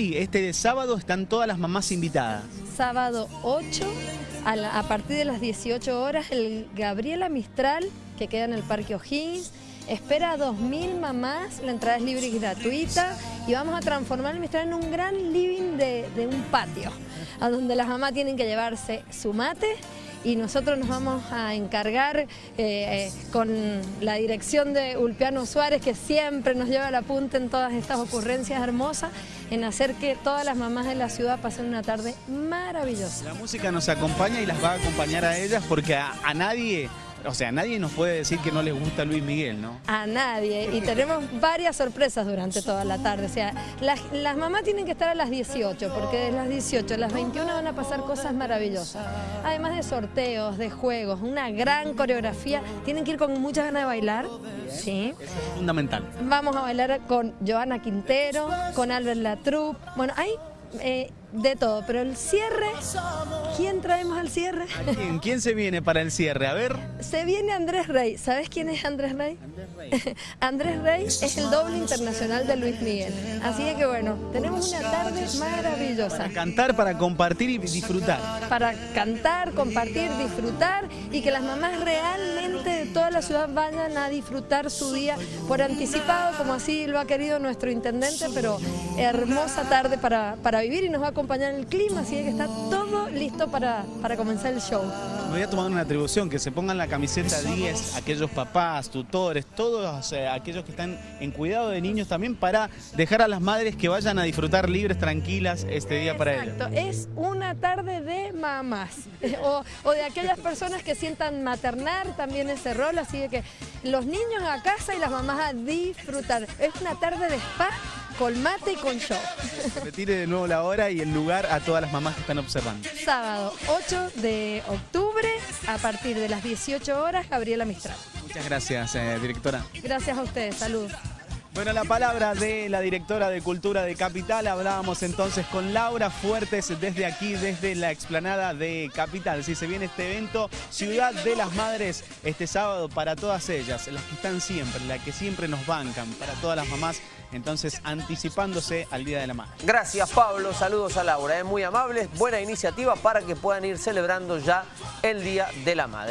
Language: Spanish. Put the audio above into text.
Sí, este sábado están todas las mamás invitadas. Sábado 8, a, a partir de las 18 horas, el Gabriela Mistral, que queda en el Parque O'Higgins, espera a 2.000 mamás, la entrada es libre y gratuita, y vamos a transformar el Mistral en un gran living de, un patio, a donde las mamás tienen que llevarse su mate, y nosotros nos vamos a encargar eh, eh, con la dirección de Ulpiano Suárez, que siempre nos lleva la punta en todas estas ocurrencias hermosas, en hacer que todas las mamás de la ciudad pasen una tarde maravillosa. La música nos acompaña y las va a acompañar a ellas porque a nadie, o sea, nadie nos puede decir que no les gusta Luis Miguel, ¿no? A nadie, y tenemos varias sorpresas durante toda la tarde. O sea, las, las mamás tienen que estar a las 18, porque de las 18 a las 21 van a pasar cosas maravillosas. Además de sorteos, de juegos, una gran coreografía. Tienen que ir con muchas ganas de bailar. Sí. Eso es fundamental. Vamos a bailar con Joana Quintero, con Albert Latrup. Bueno, hay eh, de todo, pero el cierre, ¿quién traemos al cierre? ¿A quién? ¿Quién se viene para el cierre? A ver. Se viene Andrés Rey. ¿Sabes quién es Andrés Rey? Andrés Rey es el doble internacional de Luis Miguel. Así que bueno, tenemos una tarde maravillosa Para cantar, para compartir y disfrutar. para cantar, compartir, disfrutar y que las mamás realmente de toda la ciudad vayan a disfrutar su día por anticipado, como así lo ha querido nuestro intendente, pero hermosa tarde para, para vivir y nos va a acompañar el clima, así que está todo listo para, para comenzar el show. Me voy a tomar una atribución, que se pongan la camiseta 10, aquellos papás, tutores, todos eh, aquellos que están en cuidado de niños también para dejar a las madres que vayan a disfrutar libres, tranquilas este día para ellos. Exacto, es una tarde de mamás o, o de aquellas personas que sientan maternar también ese rol, así de que los niños a casa y las mamás a disfrutar. Es una tarde de spa con mate y con show. Retire de nuevo la hora y el lugar a todas las mamás que están observando. Sábado 8 de octubre a partir de las 18 horas, Gabriela Mistral. Muchas gracias, eh, directora. Gracias a ustedes, salud. Bueno, la palabra de la directora de Cultura de Capital. Hablábamos entonces con Laura Fuertes desde aquí, desde la explanada de Capital. Si se viene este evento, Ciudad de las Madres, este sábado para todas ellas, las que están siempre, las que siempre nos bancan, para todas las mamás, entonces anticipándose al Día de la Madre. Gracias Pablo, saludos a Laura, es muy amables, buena iniciativa para que puedan ir celebrando ya el Día de la Madre.